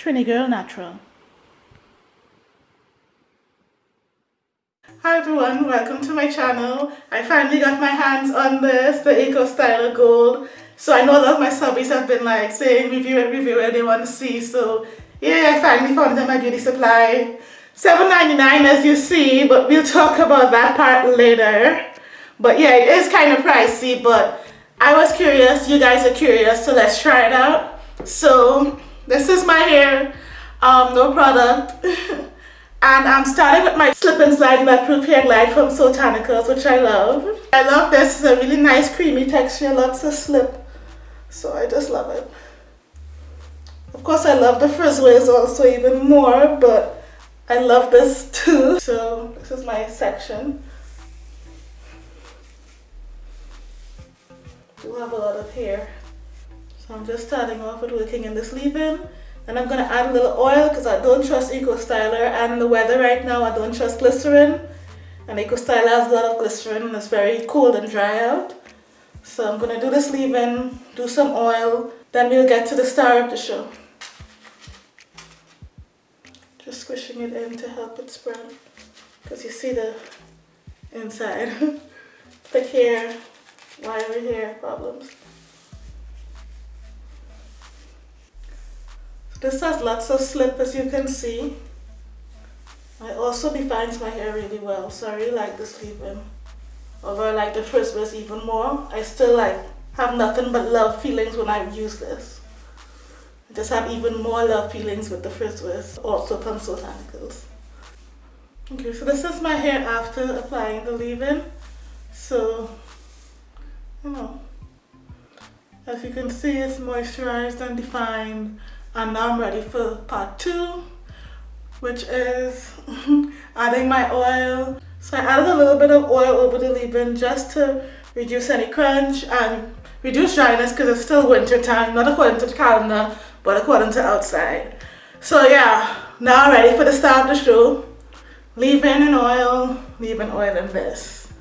Trini Girl Natural. Hi everyone, welcome to my channel. I finally got my hands on this, the Eco Styler Gold. So I know a lot of my subbies have been like saying review it, review it, they want to see. So yeah, I finally found it in my beauty supply. $7.99 as you see, but we'll talk about that part later. But yeah, it is kind of pricey, but I was curious, you guys are curious, so let's try it out. So this is my hair, um, no product. and I'm starting with my slip and slide proof hair glide from Soultanicals, which I love. I love this, it's a really nice creamy texture, lots of slip. So I just love it. Of course I love the frizz waves also even more, but I love this too. So this is my section. do have a lot of hair. So I'm just starting off with working in this leave-in. And I'm going to add a little oil because I don't trust Eco Styler and the weather right now I don't trust glycerin. And Eco Styler has a lot of glycerin and it's very cold and dry out. So I'm going to do this leave-in, do some oil, then we'll get to the star of the show. Just squishing it in to help it spread because you see the inside. Thick hair, wiry hair problems. This has lots of slip as you can see. I also defines my hair really well, so I really like this leave-in. Although I like the first was even more, I still like have nothing but love feelings when I use this. I just have even more love feelings with the first was also from Soultanicals. Okay, so this is my hair after applying the leave-in. So, you know, as you can see, it's moisturized and defined. And now I'm ready for part two, which is adding my oil. So I added a little bit of oil over the leave-in just to reduce any crunch and reduce dryness because it's still winter time, not according to the calendar, but according to outside. So yeah, now I'm ready for the start of the show. Leave-in and oil, leave-in oil in this.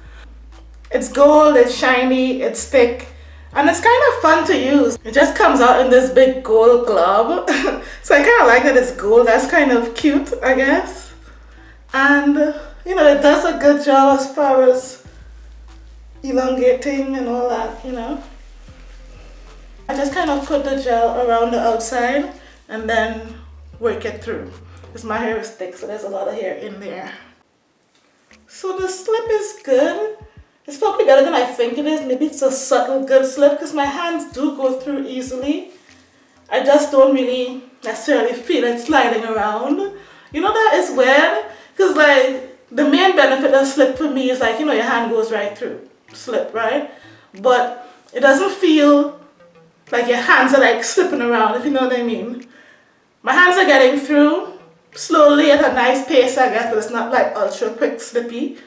It's gold, it's shiny, it's thick, and it's kind of fun to use. It just comes out in this big gold glob. so I kind of like that it's gold. That's kind of cute, I guess. And, you know, it does a good job as far as elongating and all that, you know. I just kind of put the gel around the outside and then work it through. Because my hair is thick, so there's a lot of hair in there. So the slip is good. It's probably better than I think it is. Maybe it's a subtle good slip because my hands do go through easily. I just don't really necessarily feel it sliding around. You know that is weird because like the main benefit of slip for me is like, you know, your hand goes right through slip, right? But it doesn't feel like your hands are like slipping around, if you know what I mean. My hands are getting through slowly at a nice pace, I guess, but it's not like ultra quick slippy.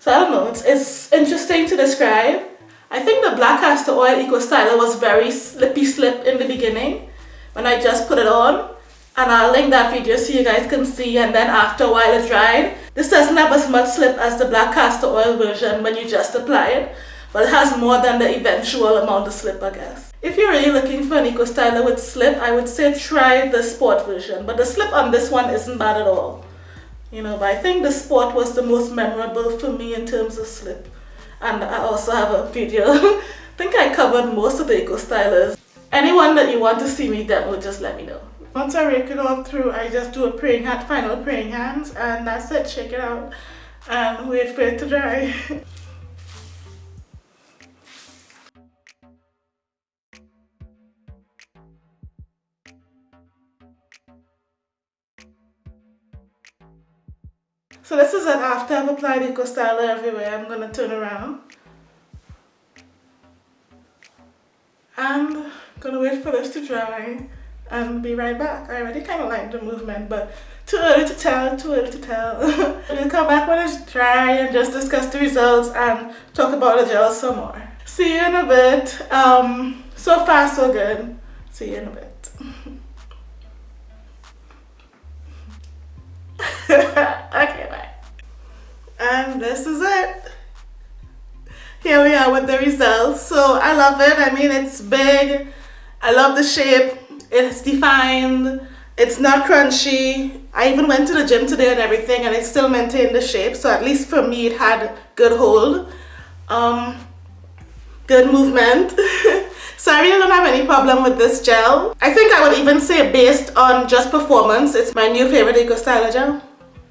So I don't know, it's, it's interesting to describe. I think the black castor oil eco styler was very slippy slip in the beginning when I just put it on and I'll link that video so you guys can see and then after a while it dried. This doesn't have as much slip as the black castor oil version when you just apply it but it has more than the eventual amount of slip I guess. If you're really looking for an eco styler with slip I would say try the sport version but the slip on this one isn't bad at all you know but I think the sport was the most memorable for me in terms of slip. And I also have a video. I think I covered most of the eco stylers. Anyone that you want to see me demo just let me know. Once I rake it all through I just do a praying hand final praying hands and that's it. Shake it out. And wait for it to dry So this is it after I've applied Eco Styler everywhere. I'm going to turn around. And I'm going to wait for this to dry and be right back. I already kind of like the movement, but too early to tell, too early to tell. we'll come back when it's dry and just discuss the results and talk about the gel some more. See you in a bit. Um, so far so good. See you in a bit. With the results. So I love it. I mean, it's big. I love the shape. It's defined. It's not crunchy. I even went to the gym today and everything and it still maintained the shape. So at least for me, it had good hold. Um, good movement. so I really don't have any problem with this gel. I think I would even say based on just performance, it's my new favorite Eco Styler gel.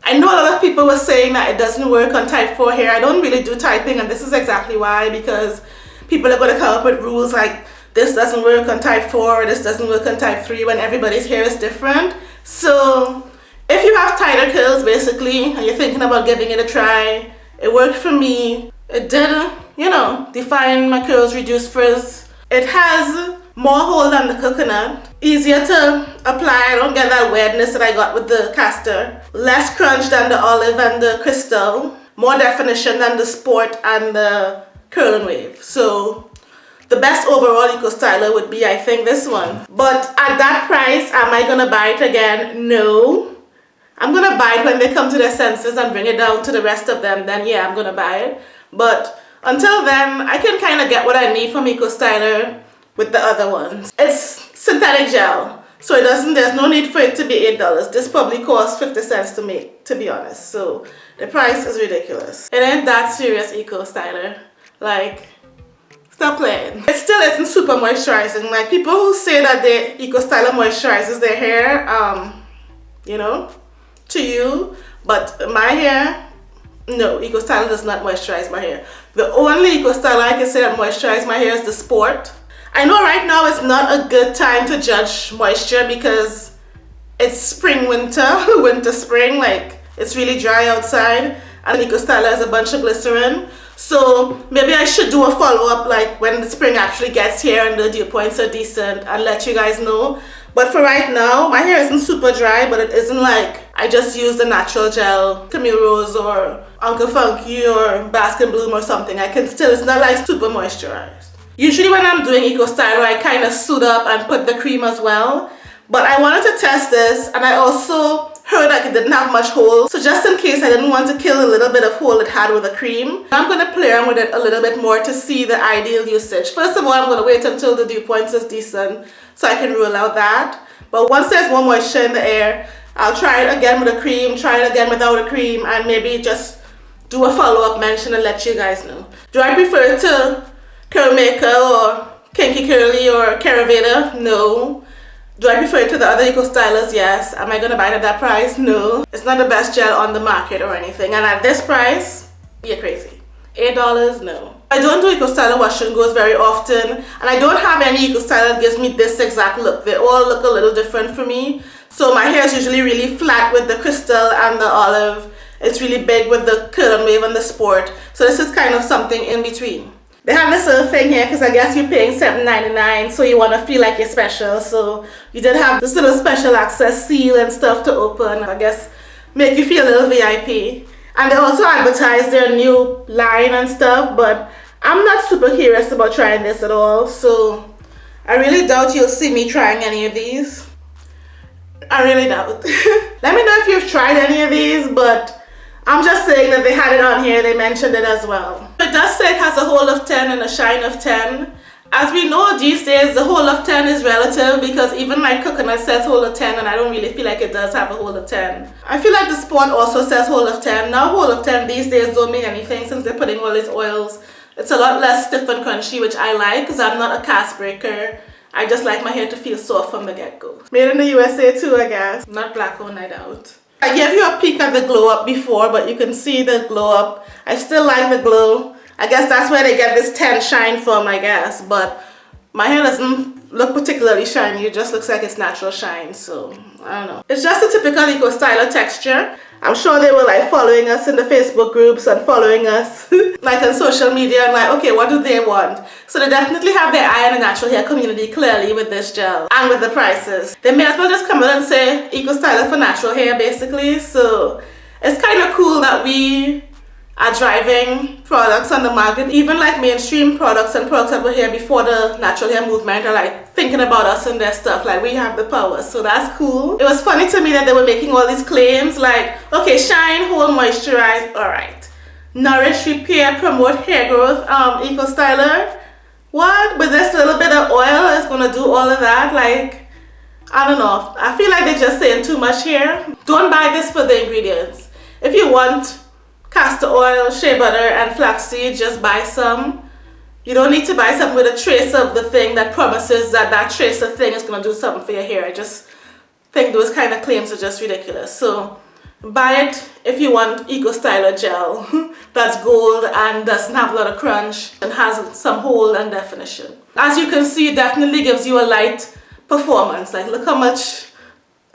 I know a lot of people were saying that it doesn't work on type 4 hair. I don't really do typing and this is exactly why because people are going to come up with rules like this doesn't work on type 4 this doesn't work on type 3 when everybody's hair is different. So if you have tighter curls basically and you're thinking about giving it a try, it worked for me. It did, you know, define my curls, reduce frizz. It has more hold than the coconut. Easier to apply, I don't get that weirdness that I got with the castor. Less crunch than the olive and the crystal. More definition than the sport and the curl and wave. So the best overall eco styler would be I think this one. But at that price, am I gonna buy it again? No. I'm gonna buy it when they come to their senses and bring it down to the rest of them, then yeah, I'm gonna buy it. But until then, I can kind of get what I need from Eco Styler with the other ones. It's synthetic gel, so it doesn't, there's no need for it to be $8. This probably costs 50 cents to make, to be honest. So the price is ridiculous. It ain't that serious Eco Styler. Like, stop playing. It still isn't super moisturizing. Like people who say that the Eco Styler moisturizes their hair, um, you know, to you. But my hair, no, Eco Styler does not moisturize my hair. The only Eco Styler I can say that moisturizes my hair is the Sport. I know right now it's not a good time to judge moisture because it's spring, winter, winter, spring, like it's really dry outside and Styler has a bunch of glycerin. So maybe I should do a follow-up like when the spring actually gets here and the dew points are decent and let you guys know. But for right now, my hair isn't super dry, but it isn't like I just use the natural gel, Camille Rose or Uncle Funky or Bask and Bloom or something. I can still, it's not like super moisturized. Usually when I'm doing Eco Styler, I kind of suit up and put the cream as well. But I wanted to test this and I also heard like it didn't have much hold. So just in case I didn't want to kill a little bit of hold it had with the cream, I'm going to play around with it a little bit more to see the ideal usage. First of all, I'm going to wait until the dew points is decent so I can rule out that. But once there's more moisture in the air, I'll try it again with a cream, try it again without a cream, and maybe just do a follow-up mention and let you guys know. Do I prefer to Curl Maker or Kinky Curly or Caravana? No. Do I prefer it to the other Eco Stylers? Yes. Am I going to buy it at that price? No. It's not the best gel on the market or anything. And at this price, you're crazy. $8? No. I don't do Eco Styler wash and goes very often and I don't have any Eco Styler that gives me this exact look. They all look a little different for me. So my hair is usually really flat with the crystal and the olive. It's really big with the curl and wave and the sport. So this is kind of something in between. They have this little thing here because I guess you're paying $7.99 so you want to feel like you're special. So you did have this little special access seal and stuff to open. I guess make you feel a little VIP. And they also advertise their new line and stuff, but I'm not super curious about trying this at all. So I really doubt you'll see me trying any of these. I really doubt. Let me know if you've tried any of these, but I'm just saying that they had it on here. They mentioned it as well. Does say it has a hold of 10 and a shine of 10. As we know these days, the hold of 10 is relative because even my coconut says hold of 10 and I don't really feel like it does have a hold of 10. I feel like the Spawn also says hold of 10. Now hold of 10 these days don't mean anything since they're putting all these oils. It's a lot less stiff and crunchy which I like because I'm not a cast breaker. I just like my hair to feel soft from the get-go. Made in the USA too I guess. Not black owned I doubt. I gave you a peek at the glow up before but you can see the glow up. I still like the glow. I guess that's where they get this 10 shine from, I guess. But my hair doesn't look particularly shiny. It just looks like it's natural shine. So, I don't know. It's just a typical Eco Styler texture. I'm sure they were like following us in the Facebook groups and following us like on social media and like, okay, what do they want? So they definitely have their eye on the natural hair community clearly with this gel and with the prices. They may as well just come in and say Eco Styler for natural hair basically. So it's kind of cool that we are driving products on the market. Even like mainstream products and products that were here before the natural hair movement are like thinking about us and their stuff like we have the power. So that's cool. It was funny to me that they were making all these claims like okay shine hold moisturize. All right. Nourish repair promote hair growth. Um eco styler what? With this little bit of oil is gonna do all of that? Like I don't know. I feel like they're just saying too much here. Don't buy this for the ingredients. If you want castor oil, shea butter, and flaxseed, just buy some. You don't need to buy something with a trace of the thing that promises that that trace of thing is going to do something for your hair. I just think those kind of claims are just ridiculous. So buy it if you want Eco Styler gel that's gold and doesn't have a lot of crunch and has some hold and definition. As you can see, it definitely gives you a light performance. Like look how much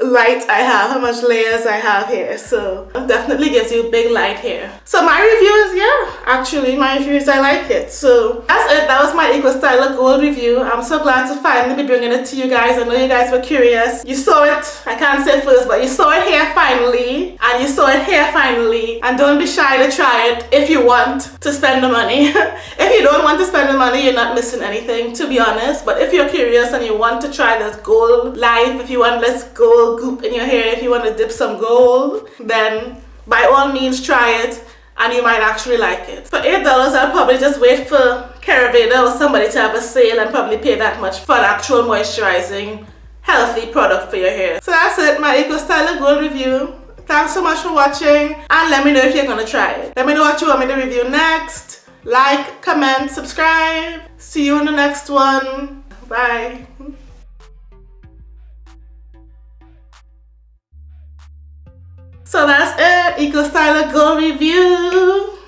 light I have, how much layers I have here. So definitely gives you big light here. So my review is yeah, actually my review is I like it. So that's it. That was my Eco Styler Gold review. I'm so glad to finally be bringing it to you guys. I know you guys were curious. You saw it, I can't say first, but you saw it here finally. And you saw it here finally. And don't be shy to try it if you want to spend the money. if you don't want to spend the money, you're not missing anything, to be honest. But if you're curious and you want to try this gold life, if you want this gold goop in your hair if you want to dip some gold then by all means try it and you might actually like it. For $8 I'll probably just wait for Caraveda or somebody to have a sale and probably pay that much for an actual moisturizing healthy product for your hair. So that's it, my Eco Styler Gold review. Thanks so much for watching and let me know if you're gonna try it. Let me know what you want me to review next. Like, comment, subscribe. See you in the next one. Bye. So that's it, Eco Styler Go Review.